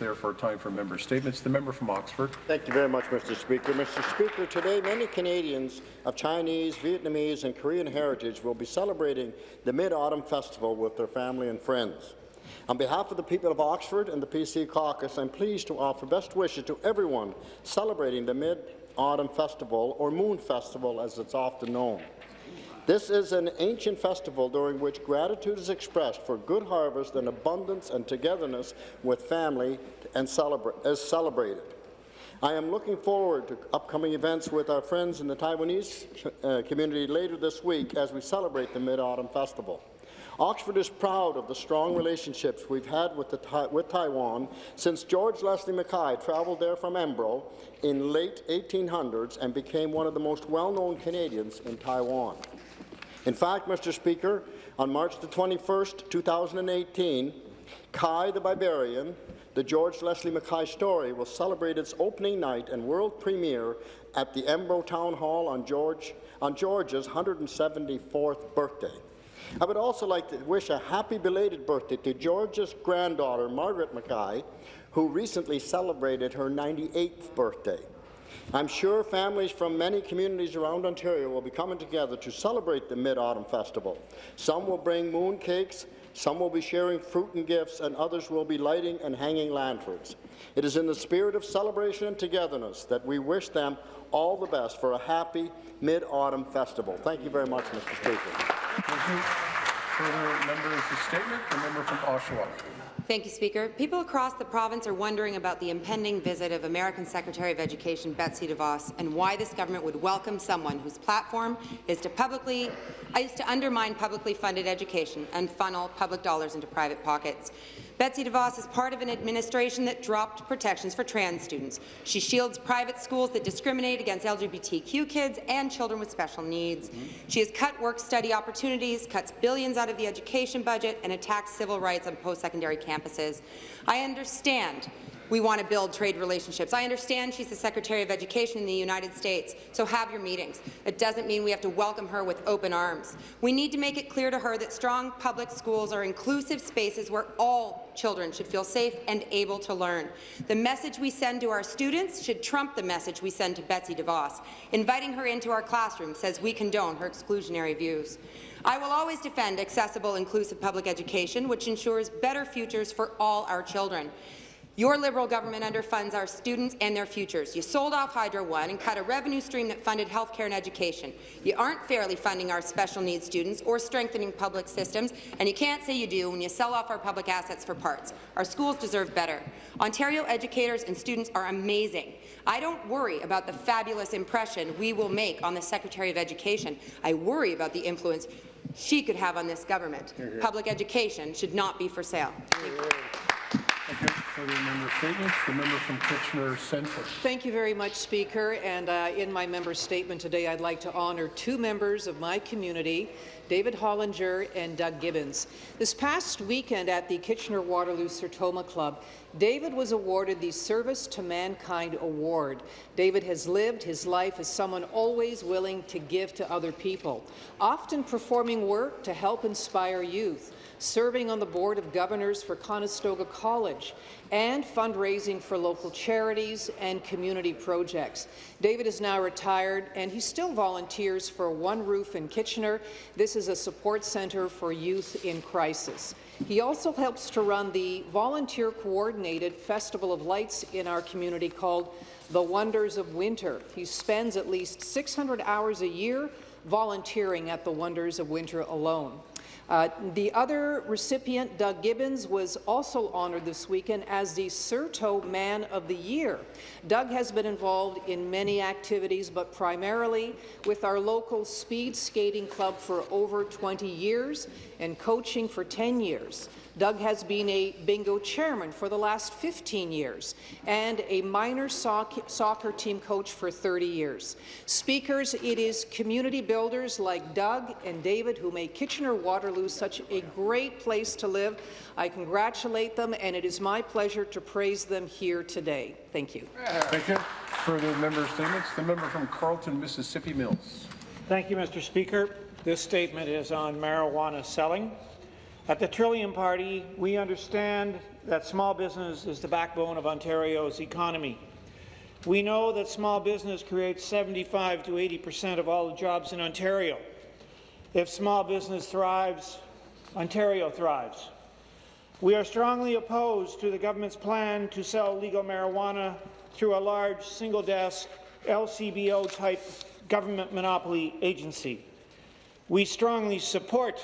therefore time for member statements. The member from Oxford. Thank you very much, Mr. Speaker. Mr. Speaker, today many Canadians of Chinese, Vietnamese and Korean heritage will be celebrating the Mid-Autumn Festival with their family and friends. On behalf of the people of Oxford and the PC caucus, I'm pleased to offer best wishes to everyone celebrating the Mid-Autumn Festival, or Moon Festival as it's often known. This is an ancient festival during which gratitude is expressed for good harvest and abundance and togetherness with family and celebra is celebrated. I am looking forward to upcoming events with our friends in the Taiwanese uh, community later this week as we celebrate the Mid-Autumn Festival. Oxford is proud of the strong relationships we've had with, with, Taiwan since George Leslie Mackay travelled there from Embro in late 1800s and became one of the most well-known Canadians in Taiwan. In fact, Mr. Speaker, on March the 21st, 2018, Kai the Barbarian, the George Leslie Mackay story, will celebrate its opening night and world premiere at the Embro Town Hall on, George, on George's 174th birthday. I would also like to wish a happy belated birthday to George's granddaughter, Margaret Mackay, who recently celebrated her 98th birthday. I'm sure families from many communities around Ontario will be coming together to celebrate the Mid-Autumn Festival. Some will bring moon cakes, some will be sharing fruit and gifts, and others will be lighting and hanging lanterns. It is in the spirit of celebration and togetherness that we wish them all the best for a happy Mid-Autumn Festival. Thank you very much, Mr. Speaker. Thank you. Further members' statement, the member from Oshawa. Thank you, Speaker. People across the province are wondering about the impending visit of American Secretary of Education Betsy DeVos and why this government would welcome someone whose platform is to publicly is to undermine publicly funded education and funnel public dollars into private pockets. Betsy DeVos is part of an administration that dropped protections for trans students. She shields private schools that discriminate against LGBTQ kids and children with special needs. Mm -hmm. She has cut work-study opportunities, cuts billions out of the education budget, and attacks civil rights on post-secondary campuses. I understand we want to build trade relationships. I understand she's the Secretary of Education in the United States, so have your meetings. It doesn't mean we have to welcome her with open arms. We need to make it clear to her that strong public schools are inclusive spaces where all children should feel safe and able to learn. The message we send to our students should trump the message we send to Betsy DeVos. Inviting her into our classroom says we condone her exclusionary views. I will always defend accessible, inclusive public education, which ensures better futures for all our children. Your Liberal government underfunds our students and their futures. You sold off Hydro One and cut a revenue stream that funded health care and education. You aren't fairly funding our special needs students or strengthening public systems, and you can't say you do when you sell off our public assets for parts. Our schools deserve better. Ontario educators and students are amazing. I don't worry about the fabulous impression we will make on the Secretary of Education. I worry about the influence she could have on this government. Public education should not be for sale. Thank you for the member from Kitchener Centre. Thank you very much, Speaker. And uh, in my member statement today, I'd like to honour two members of my community, David Hollinger and Doug Gibbons. This past weekend at the Kitchener-Waterloo Sertoma Club, David was awarded the Service to Mankind Award. David has lived his life as someone always willing to give to other people, often performing work to help inspire youth serving on the Board of Governors for Conestoga College, and fundraising for local charities and community projects. David is now retired, and he still volunteers for One Roof in Kitchener. This is a support centre for youth in crisis. He also helps to run the volunteer-coordinated Festival of Lights in our community called The Wonders of Winter. He spends at least 600 hours a year volunteering at the Wonders of Winter alone. Uh, the other recipient, Doug Gibbons, was also honoured this weekend as the Sertoman of the Year. Doug has been involved in many activities, but primarily with our local speed skating club for over 20 years and coaching for 10 years. Doug has been a bingo chairman for the last 15 years and a minor soc soccer team coach for 30 years. Speakers, it is community builders like Doug and David who make Kitchener-Waterloo such a great place to live. I congratulate them, and it is my pleasure to praise them here today. Thank you. Thank you. Further member statements. The member from Carleton, Mississippi Mills. Thank you, Mr. Speaker. This statement is on marijuana selling. At the Trillium Party, we understand that small business is the backbone of Ontario's economy. We know that small business creates 75 to 80 percent of all the jobs in Ontario. If small business thrives, Ontario thrives. We are strongly opposed to the government's plan to sell legal marijuana through a large, single-desk, LCBO-type government monopoly agency. We strongly support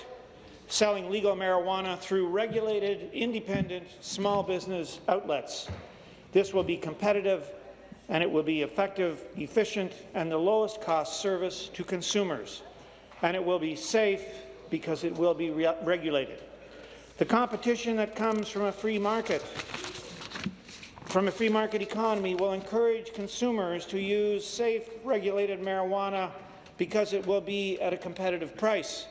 selling legal marijuana through regulated, independent, small business outlets. This will be competitive and it will be effective, efficient, and the lowest cost service to consumers. And it will be safe because it will be re regulated. The competition that comes from a free market from a free market economy will encourage consumers to use safe, regulated marijuana because it will be at a competitive price.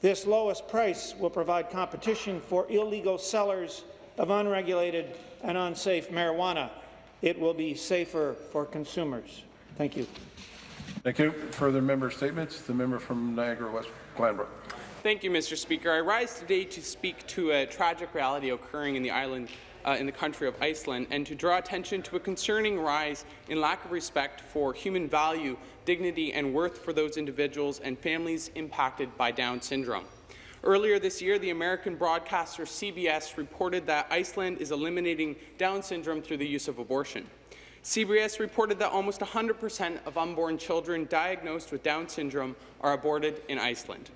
This lowest price will provide competition for illegal sellers of unregulated and unsafe marijuana. It will be safer for consumers. Thank you. Thank you. Further member statements? The member from Niagara West Glanbrook. Thank you, Mr. Speaker. I rise today to speak to a tragic reality occurring in the island uh, in the country of Iceland and to draw attention to a concerning rise in lack of respect for human value, dignity and worth for those individuals and families impacted by Down syndrome. Earlier this year, the American broadcaster CBS reported that Iceland is eliminating Down syndrome through the use of abortion. CBS reported that almost 100% of unborn children diagnosed with Down syndrome are aborted in Iceland.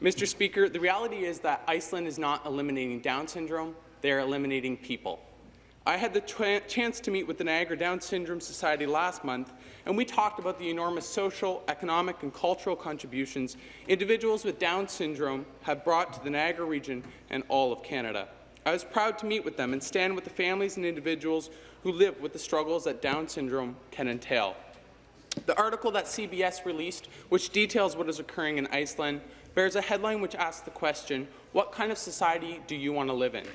Mr. Speaker, the reality is that Iceland is not eliminating Down syndrome, they are eliminating people. I had the chance to meet with the Niagara Down Syndrome Society last month, and we talked about the enormous social, economic, and cultural contributions individuals with Down syndrome have brought to the Niagara region and all of Canada. I was proud to meet with them and stand with the families and individuals who live with the struggles that Down syndrome can entail. The article that CBS released, which details what is occurring in Iceland, bears a headline which asks the question, what kind of society do you want to live in?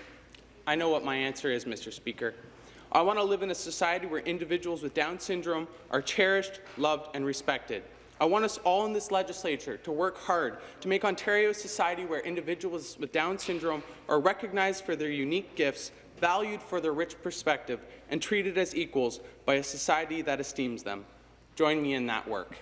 I know what my answer is, Mr. Speaker. I want to live in a society where individuals with Down syndrome are cherished, loved, and respected. I want us all in this legislature to work hard to make Ontario a society where individuals with Down syndrome are recognized for their unique gifts, valued for their rich perspective, and treated as equals by a society that esteems them. Join me in that work.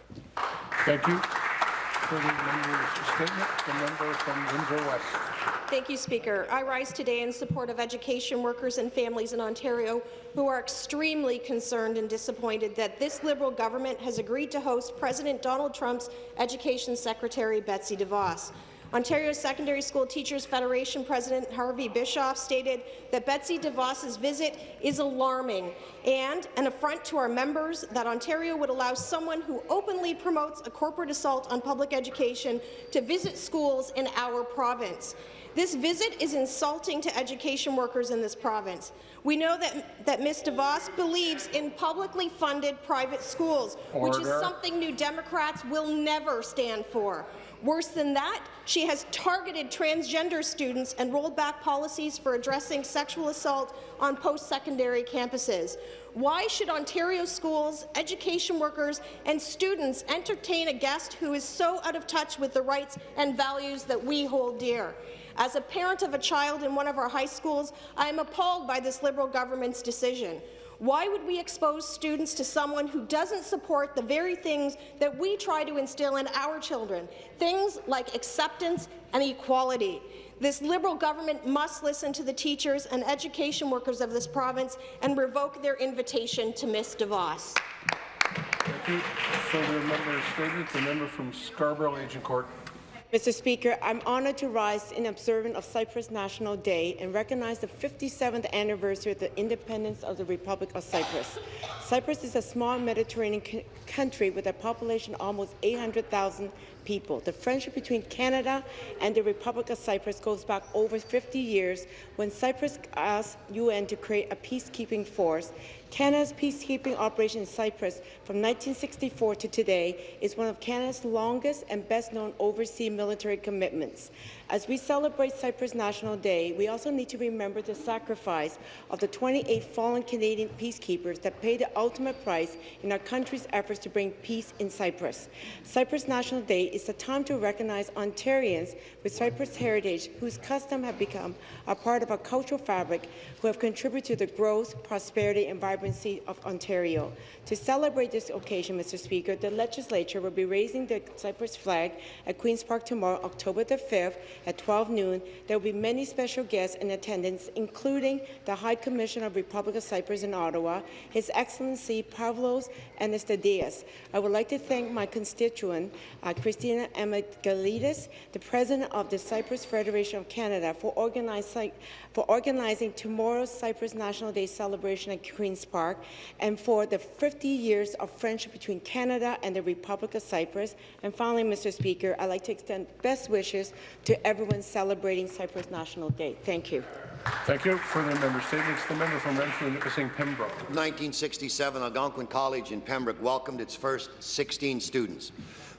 Thank you. Further member's statement. The member from Windsor West. Thank you, Speaker. I rise today in support of education workers and families in Ontario who are extremely concerned and disappointed that this Liberal government has agreed to host President Donald Trump's Education Secretary Betsy DeVos. Ontario Secondary School Teachers Federation President Harvey Bischoff stated that Betsy DeVos's visit is alarming and an affront to our members that Ontario would allow someone who openly promotes a corporate assault on public education to visit schools in our province. This visit is insulting to education workers in this province. We know that, that Ms. DeVos believes in publicly funded private schools, Order. which is something New Democrats will never stand for. Worse than that, she has targeted transgender students and rolled back policies for addressing sexual assault on post-secondary campuses. Why should Ontario schools, education workers and students entertain a guest who is so out of touch with the rights and values that we hold dear? As a parent of a child in one of our high schools, I am appalled by this Liberal government's decision. Why would we expose students to someone who doesn't support the very things that we try to instill in our children, things like acceptance and equality? This Liberal government must listen to the teachers and education workers of this province and revoke their invitation to Miss DeVos. Thank you. Further member statement. The member from Scarborough Agincourt. Mr. Speaker, I'm honoured to rise in observance of Cyprus National Day and recognize the 57th anniversary of the independence of the Republic of Cyprus. Cyprus is a small Mediterranean country with a population of almost 800,000 people. The friendship between Canada and the Republic of Cyprus goes back over 50 years when Cyprus asked UN to create a peacekeeping force. Canada's peacekeeping operation in Cyprus from 1964 to today is one of Canada's longest and best-known overseas military commitments. As we celebrate Cyprus National Day, we also need to remember the sacrifice of the 28 fallen Canadian peacekeepers that paid the ultimate price in our country's efforts to bring peace in Cyprus. Cyprus National Day is a time to recognize Ontarians with Cyprus heritage whose customs have become a part of our cultural fabric, who have contributed to the growth, prosperity and vibrancy of Ontario. To celebrate this occasion, Mr. Speaker, the legislature will be raising the Cyprus flag at Queen's Park tomorrow, October the 5th at 12 noon. There will be many special guests in attendance, including the High Commissioner of the Republic of Cyprus in Ottawa, His Excellency Pavlos Anastasiades. I would like to thank my constituent, uh, Christina Emigalidis, the President of the Cyprus Federation of Canada, for, organize, for organizing tomorrow's Cyprus National Day celebration at Queen's Park, and for the 50 years of friendship between Canada and the Republic of Cyprus. And finally, Mr. Speaker, I'd like to extend best wishes to everyone celebrating Cyprus National Day. Thank you. Thank you. Further member statements. The member from Renfrew, Nipissing, Pembroke. 1967, Algonquin College in Pembroke welcomed its first 16 students,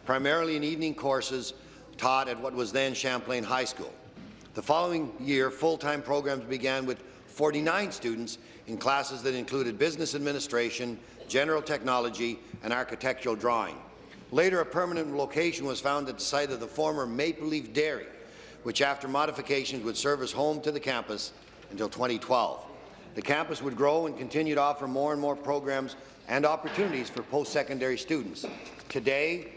primarily in evening courses taught at what was then Champlain High School. The following year, full-time programs began with 49 students in classes that included business administration, general technology, and architectural drawing. Later, a permanent location was found at the site of the former Maple Leaf Dairy, which after modifications would serve as home to the campus until 2012. The campus would grow and continue to offer more and more programs and opportunities for post-secondary students. Today,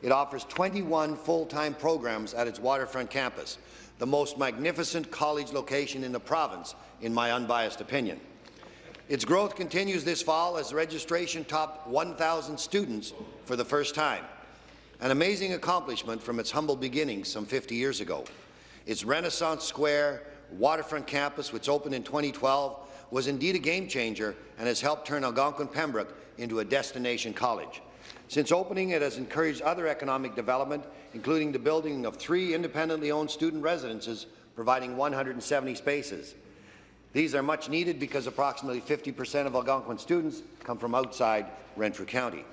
it offers 21 full-time programs at its waterfront campus, the most magnificent college location in the province, in my unbiased opinion. Its growth continues this fall as registration topped 1,000 students for the first time, an amazing accomplishment from its humble beginnings some 50 years ago. Its Renaissance Square waterfront campus, which opened in 2012, was indeed a game-changer and has helped turn Algonquin-Pembroke into a destination college. Since opening, it has encouraged other economic development, including the building of three independently owned student residences, providing 170 spaces. These are much needed because approximately 50 percent of Algonquin students come from outside Renfrew County.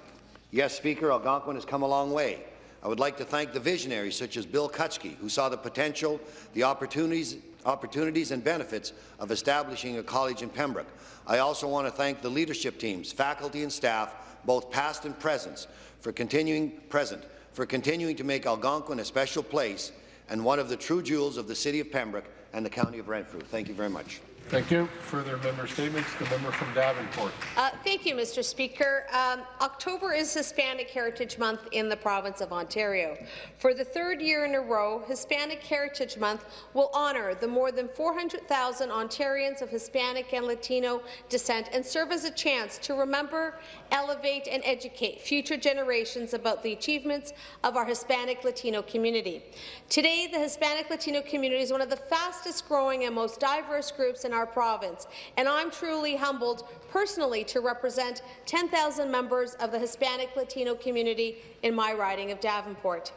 Yes, Speaker, Algonquin has come a long way. I would like to thank the visionaries such as Bill Kutschke, who saw the potential, the opportunities, opportunities and benefits of establishing a college in Pembroke. I also want to thank the leadership teams, faculty and staff, both past and present, for continuing present, for continuing to make Algonquin a special place and one of the true jewels of the City of Pembroke and the County of Renfrew. Thank you very much. Thank you. Further member statements. The member from Davenport. Uh, thank you, Mr. Speaker. Um, October is Hispanic Heritage Month in the province of Ontario. For the third year in a row, Hispanic Heritage Month will honour the more than 400,000 Ontarians of Hispanic and Latino descent and serve as a chance to remember, elevate and educate future generations about the achievements of our Hispanic Latino community. Today, the Hispanic Latino community is one of the fastest growing and most diverse groups in our province, and I'm truly humbled personally to represent 10,000 members of the Hispanic Latino community in my riding of Davenport.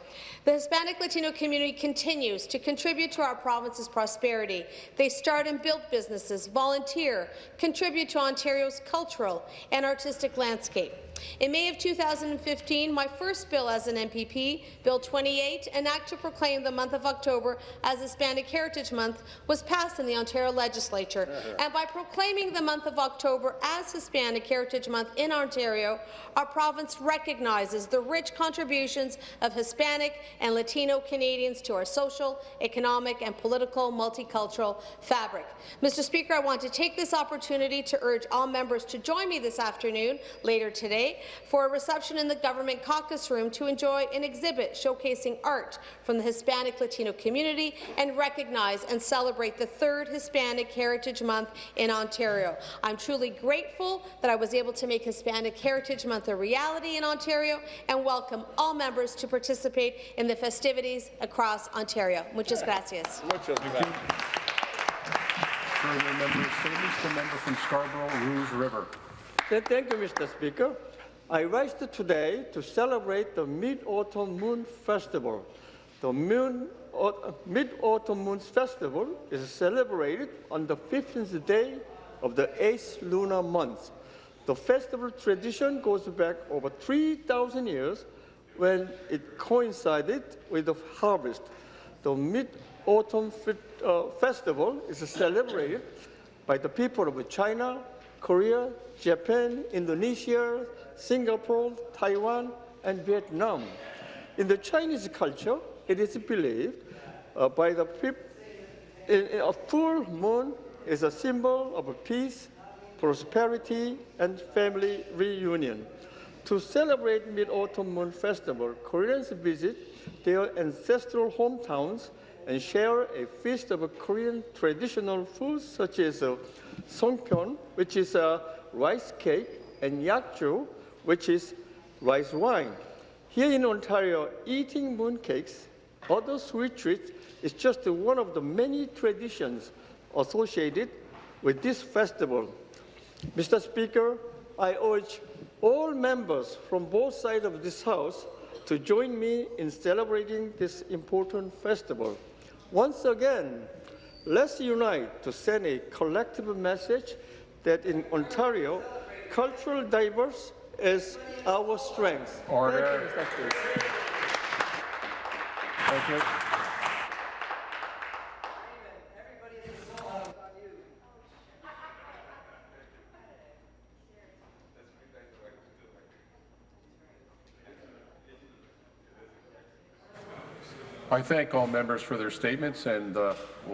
The Hispanic Latino community continues to contribute to our province's prosperity. They start and build businesses, volunteer, contribute to Ontario's cultural and artistic landscape. In May of 2015, my first bill as an MPP, Bill 28, an act to proclaim the month of October as Hispanic Heritage Month, was passed in the Ontario Legislature. Uh-huh. And by proclaiming the month of October as Hispanic Heritage Month in Ontario, our province recognizes the rich contributions of Hispanic and Latino Canadians to our social, economic and political multicultural fabric. Mr. Speaker, I want to take this opportunity to urge all members to join me this afternoon, later today, for a reception in the Government Caucus Room to enjoy an exhibit showcasing art from the Hispanic Latino community and recognize and celebrate the third Hispanic Heritage Month in Ontario. I'm truly grateful that I was able to make Hispanic Heritage Month a reality in Ontario and welcome all members to participate in the festivities across Ontario. Muchas gracias. Further member statements. The member from Scarborough, Rouge River. Thank you, Mr. Speaker. I rise today to celebrate the Mid-Autumn Moon Festival. The Mid-Autumn Moon Festival is celebrated on the 15th day of the 8th lunar month. The festival tradition goes back over 3,000 years when it coincided with the harvest. The Mid Mid-Autumn uh, Festival is celebrated by the people of China, Korea, Japan, Indonesia, Singapore, Taiwan, and Vietnam. In the Chinese culture, it is believed uh, by the people a full moon is a symbol of peace, prosperity, and family reunion. To celebrate Mid-Autumn Moon Festival, Koreans visit their ancestral hometowns and share a feast of Korean traditional foods such as uh, songpyeon, which is a rice cake, and yakju, which is rice wine. Here in Ontario, eating mooncakes, other sweet treats, is just one of the many traditions associated with this festival. Mr. Speaker, I urge all members from both sides of this House to join me in celebrating this important festival. Once again, let's unite to send a collective message that in Ontario, cultural diverse is our strength. Order. Thank you, I thank all members for their statements and uh, the